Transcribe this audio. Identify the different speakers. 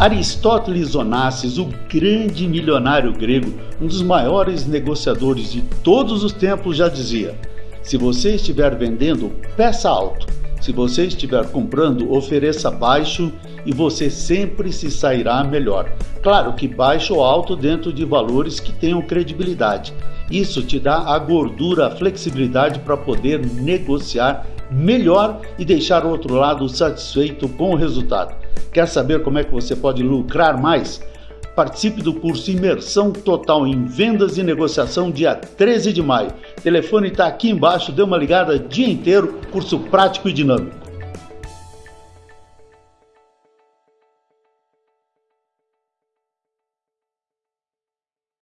Speaker 1: Aristóteles Onassis, o grande milionário grego, um dos maiores negociadores de todos os tempos, já dizia: se você estiver vendendo, peça alto. Se você estiver comprando, ofereça baixo e você sempre se sairá melhor. Claro que baixo ou alto dentro de valores que tenham credibilidade. Isso te dá a gordura, a flexibilidade para poder negociar melhor e deixar o outro lado satisfeito com o resultado. Quer saber como é que você pode lucrar mais? Participe do curso Imersão Total em Vendas e Negociação, dia 13 de maio. O telefone está aqui embaixo, dê uma ligada dia inteiro, curso prático e dinâmico.